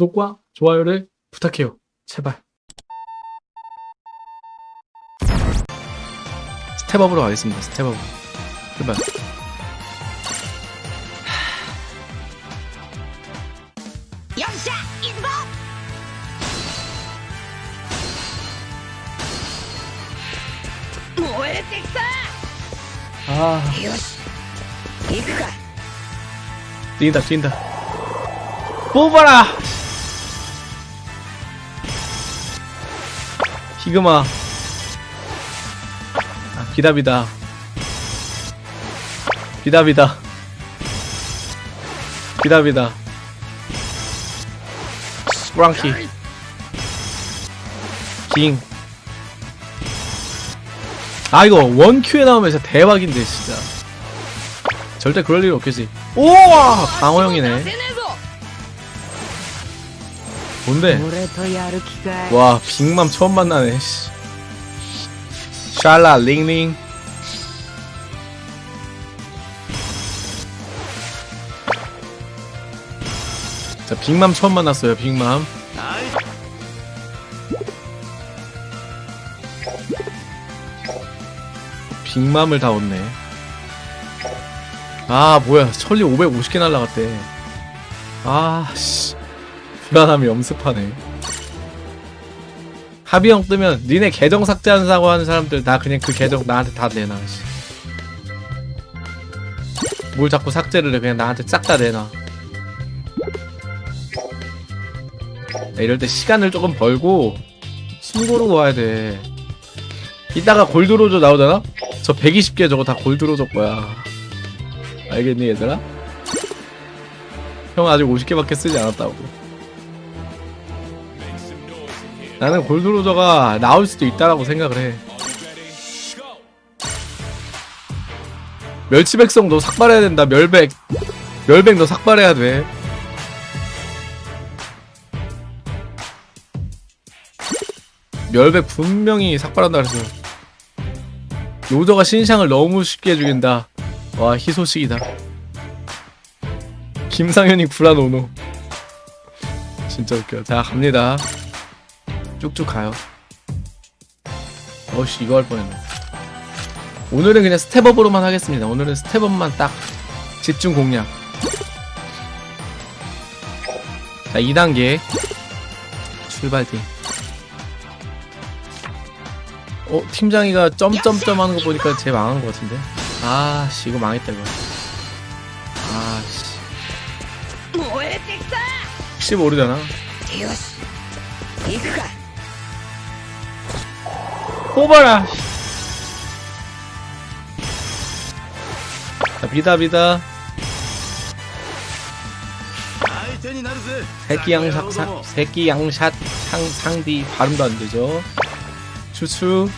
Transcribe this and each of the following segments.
구독과 좋아요를 부탁해요. 제발. 스텝업으로 가겠습니다. 스텝업. 제발. 아. 요시. 이거. 뛴다 뛴다. 뽑아라. 히그마. 아, 비다비다. 비다비다. 비다비다. 스프랑키. 킹. 아, 이거 원큐에 나오면 진짜 대박인데, 진짜. 절대 그럴 일 없겠지. 우와! 방어형이네. 뭔데? 와 빅맘 처음 만나네 샬라 링링. 자 빅맘 처음 만났어요 빅맘. 빅맘을 다 얻네. 아 뭐야. 천리 550개 날라갔대. 아씨. 불안함이 엄습하네 합의형 뜨면 니네 계정 삭제한다고 하는 사람들 나 그냥 그 계정 나한테 다 내놔 씨. 뭘 자꾸 삭제를 해 그냥 나한테 싹 다 내놔 야, 이럴 때 시간을 조금 벌고 숨 고르고 와야 돼 이따가 골드로저 나오잖아? 저 120개 저거 다 골드로저 거야 알겠니 얘들아? 형 아직 50개밖에 쓰지 않았다고 나는 골드로저가 나올 수도 있다라고 생각을 해. 멸치백성 너 삭발해야 된다. 멸백. 멸백 너 삭발해야 돼. 멸백 분명히 삭발한다 그래서. 로저가 신상을 너무 쉽게 죽인다. 와 희소식이다. 김상현이 구라노노. 진짜 웃겨. 자 갑니다. 쭉쭉 가요. 어씨 이거 할 뻔했네. 오늘은 그냥 step up으로만 하겠습니다. 오늘은 step up만 딱 집중 공략. 자 2단계 출발팀. 어? 팀장이가 점점점 하는 거 보니까 제 망한 것 같은데? 아씨 이거 망했다 이거. 아씨. 혹시 모르잖아. 뽑아라. 자, 비다 비다. 새끼 양샷 사, 새끼 양샷 상, 상디 발음도 안되죠? 추추.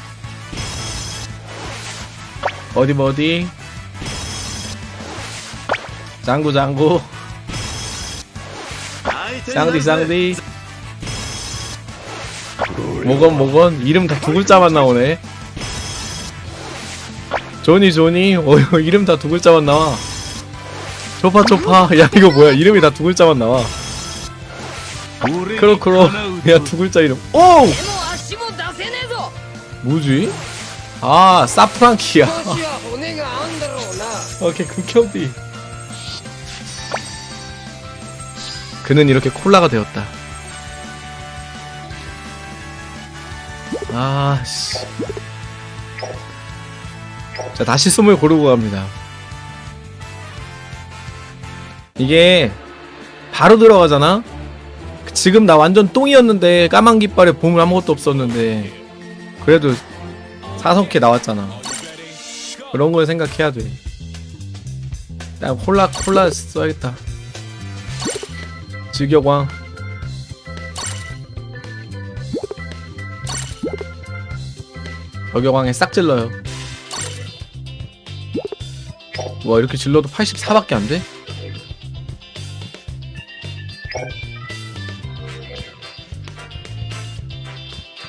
어디 뭐 어디? 장구 장구. 쌍디 쌍디. 뭐건 뭐건 이름 다 두 글자만 나오네. 조니 조니. 어 이름 다 두 글자만 나와. 초파 초파. 야 이거 뭐야? 이름이 다 두 글자만 나와. 크로 크로. 야 두 글자 이름. 오! 뭐지? 아 사프랑키야. 오케이 극혐비. 그는 이렇게 콜라가 되었다. 아 씨. 자 다시 숨을 고르고 갑니다. 이게 바로 들어가잖아. 지금 나 완전 똥이었는데 까만 깃발에 보물 아무것도 없었는데 그래도 사성캐 나왔잖아. 그런 걸 생각해야 돼. 나 콜라 콜라 써야겠다. 즐겨광. 벽여광에 싹 질러요. 와 이렇게 질러도 84밖에 안 돼?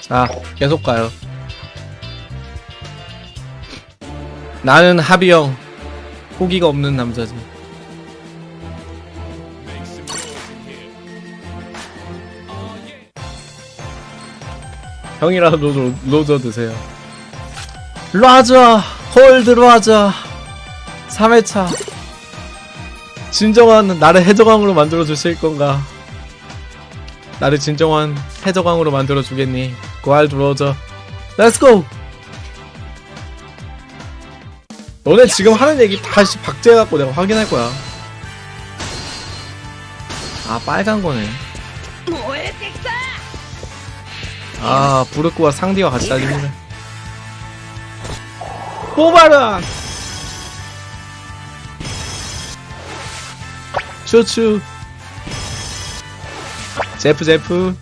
자 계속 가요. 나는 하비형 포기가 없는 남자지. 형이라도 로저, 로저 드세요. 로저 골드 로저 3회차. 진정한 나를 해적왕으로 만들어주실 건가? 나를 진정한 해적왕으로 만들어주겠니? 골드 로저 Let's go 너네 지금 하는 얘기 다시 박제해갖고 내가 확인할 거야. 아 빨간 거네. 아 브루크와 상디와 같이 달리는 고발은 추추 제프 제프.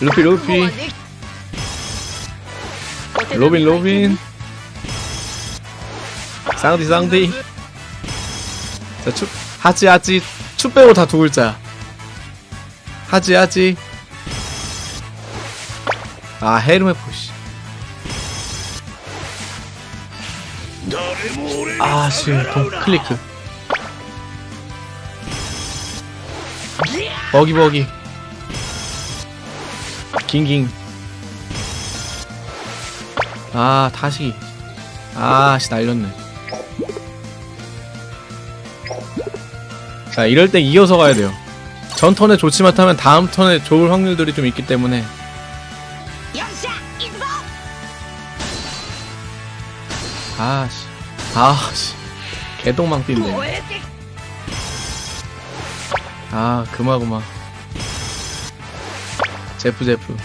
루피 루피. 로빈 로빈. 쌍디 쌍디. 자 추, 하지 하지. 추 빼고 다 두 글자. 하지 하지. 아 헤르메포시. 아 지금 동 클릭해 버기버기. 깅깅. 아 다시. 아씨 날렸네. 자 이럴 때 이어서 가야 돼요. 전 턴에 좋지 못하면 다음 턴에 좋을 확률들이 좀 있기 때문에. 아씨. 아씨. 개똥망 뛴네 아 그마그마. 제프 제프.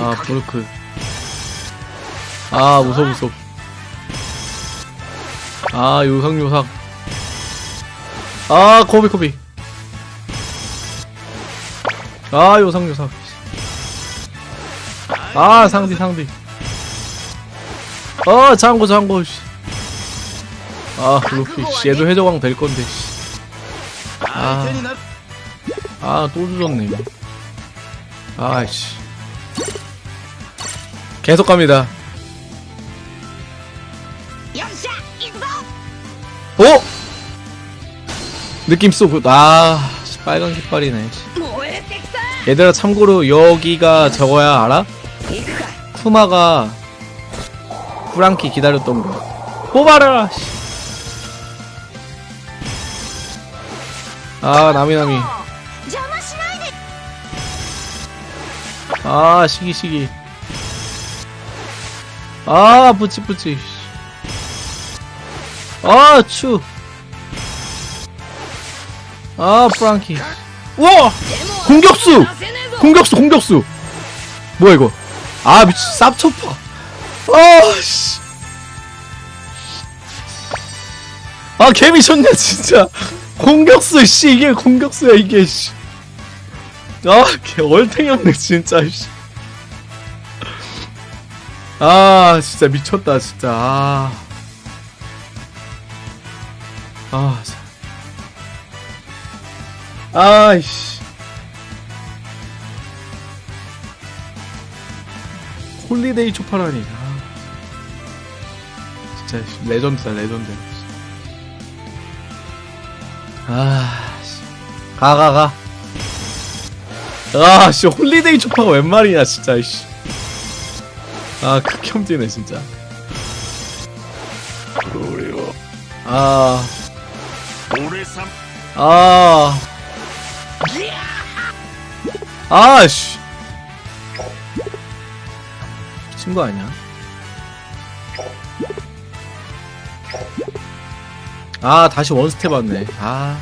아 브루크. 아 무서 무서 아 요상 요상. 아 코비 코비. 아 요상 요상. 아 상디 상디. 어 장고 장고 아 루피 씨. 얘도 해적왕 될 건데 아아또 주졌네. 아이씨. 계속 갑니다. 오 느낌 쏘고 아 빨간 깃발이네 얘들아 참고로 여기가 저거야 알아? 쿠마가 프랑키 기다렸던 거. 뽑아라 아 나미나미 아 시기 시기. 아 뿌찌뿌찌 아추. 아 프랑키. 아, 우와! 공격수! 공격수 공격수. 뭐야 이거? 아 미친 쌉초파 아 씨 아 개미쳤네 진짜 공격수 씨 이게 공격수야 이게 씨 아, 개 얼탱이 없네, 진짜, 씨. 아, 진짜 미쳤다, 진짜. 아. 아, 참. 아이씨. holiday 쵸파라니. 진짜 legend다 legend 아씨 가가가 아씨 holiday 쵸파가 웬 말이냐 진짜 씨. 아 극혐지네 진짜 아. 아 아. 아씨. 미친 거 아니야? 아, 다시 원스텝 왔네. 아.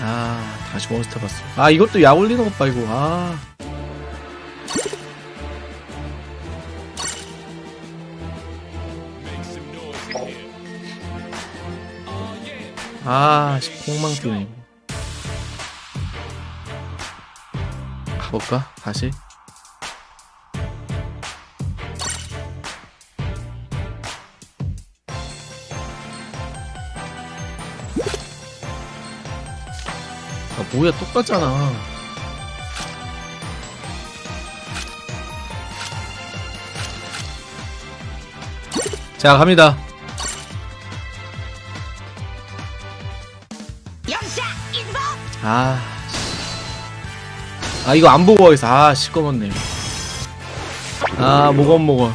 아, 다시 원스텝 왔어. 아, 이것도 약 올리는 것 봐, 이거. 아. 아, 씨, 폭망 이거. 가볼까? 다시? 뭐야 똑같잖아. 자 갑니다. 아, 아 이거 안 보고 하겠어. 아 시꺼먼네. 아 모건 모건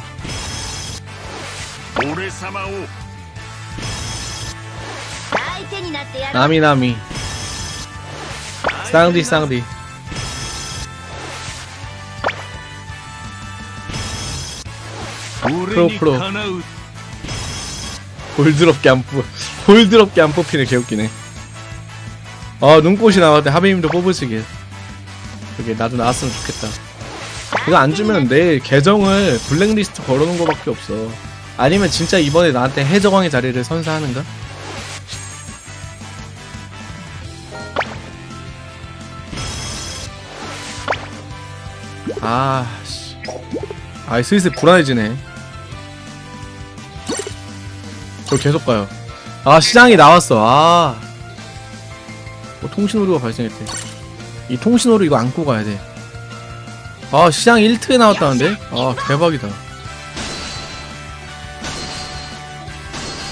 나미 나미 쌍디 쌍디 프로 프로. 볼드럽게 안 뽑, 볼드럽게 안 뽑히네. 개웃기네. 아 눈꽃이 나왔대 하비님도 뽑으시길. 그게 나도 나왔으면 좋겠다. 이거 안 주면 내일 계정을 블랙리스트 걸어놓은 거밖에 없어. 아니면 진짜 이번에 나한테 해적왕의 자리를 선사하는가? 아, 씨. 아, 슬슬 불안해지네. 저 계속 가요. 아, 시장이 나왔어. 아. 뭐, 통신오류가 발생했대. 이 통신오류 이거 안고 가야 돼. 아, 시장 1트에 나왔다는데? 아, 대박이다. 야,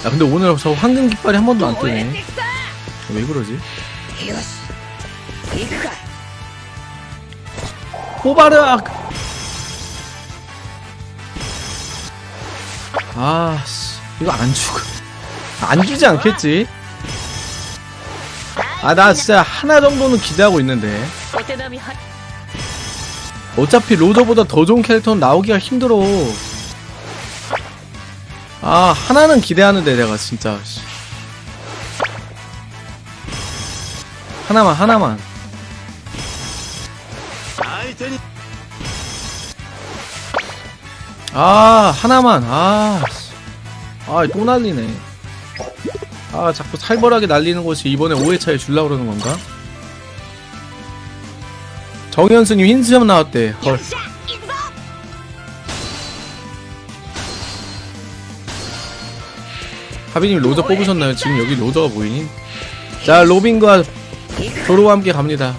근데 오늘 저 황금 깃발이 한 번도 안 뜨네. 왜 그러지? 호바르악 아씨 그- 아, 이거 안 죽어. 안 주지 않겠지? 아 나 진짜 하나 정도는 기대하고 있는데. 어차피 로저보다 더 좋은 캐릭터는 나오기가 힘들어. 아 하나는 기대하는데 내가 진짜 하나만 하나만. 아 하나만. 아아또 날리네. 아 자꾸 살벌하게 날리는 것이 이번에 5회차에 줄라 그러는 건가? 정현수님 흰수염 나왔대. 헐. 하비님 로저 뽑으셨나요? 지금 여기 로저가 보이니? 자 로빈과 조로와 함께 갑니다.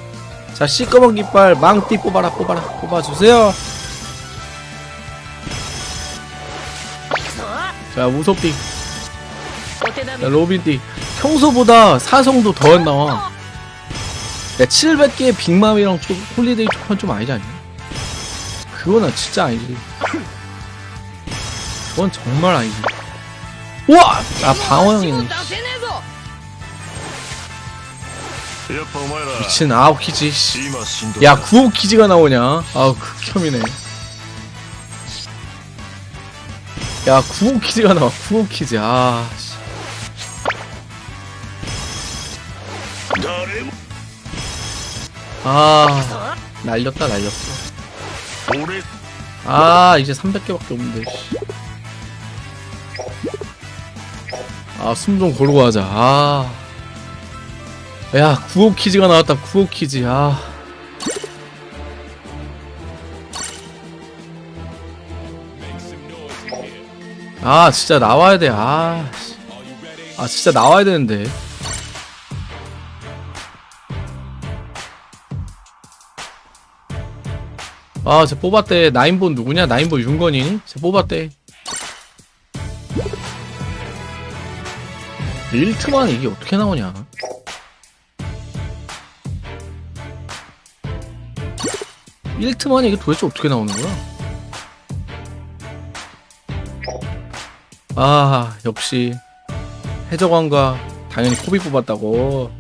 자 시꺼먼 깃발 망띠 뽑아라 뽑아라 뽑아주세요. 자 우소빅 자 로빈빅 평소보다 사성도 더 나와. 야 700개의 빅맘이랑 초, holiday 쵸판 좀 아니지 않냐? 그거는 진짜 아니지. 그건 정말 아니지. 우와! 아 방어형이네 미친 아홉키지 야 구호키지가 나오냐? 아우 극혐이네. 야 구호키즈가 나와 구호키즈. 아 씨. 아 날렸다 날렸어. 아 이제 300개밖에 없는데 아 숨 좀 고르고 하자. 아야 구호 퀴즈가 나왔다 구호 퀴즈, 아. 아, 진짜 나와야 돼. 아. 씨. 아, 진짜 나와야 되는데. 아, 쟤 뽑았대. 나인본 누구냐? 나인본 윤건이니? 쟤 뽑았대. 1트만 이게 어떻게 나오냐? 일트만 이게 도대체 어떻게 나오는 거야? 아, 역시 해적왕과 당연히 코비 뽑았다고.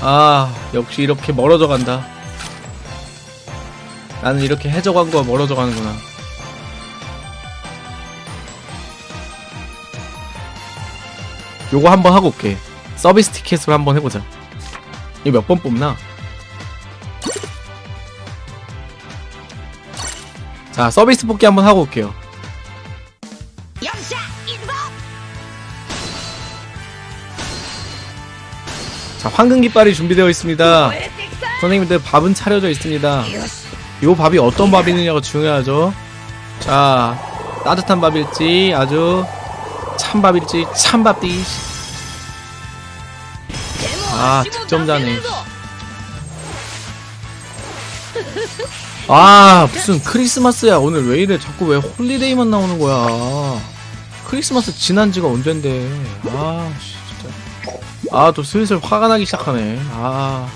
아, 역시 이렇게 멀어져 간다. 나는 이렇게 해적왕과 멀어져 가는구나. 요거 한번 하고 올게. 서비스 티켓으로 한번 해보자. 이거 몇 번 뽑나? 자, 서비스 뽑기 한번 하고 올게요. 자 황금 깃발이 준비되어 있습니다. 선생님들 밥은 차려져 있습니다. 이 밥이 어떤 밥이느냐가 중요하죠. 자 따뜻한 밥일지 아주 찬밥일지 찬밥디. 아 득점자네. 아 무슨 크리스마스야. 오늘 왜 이래? 자꾸 왜 holiday만 나오는 거야? 크리스마스 지난 지가 언젠데. 아 씨. 아, 또 슬슬 화가 나기 시작하네. 아.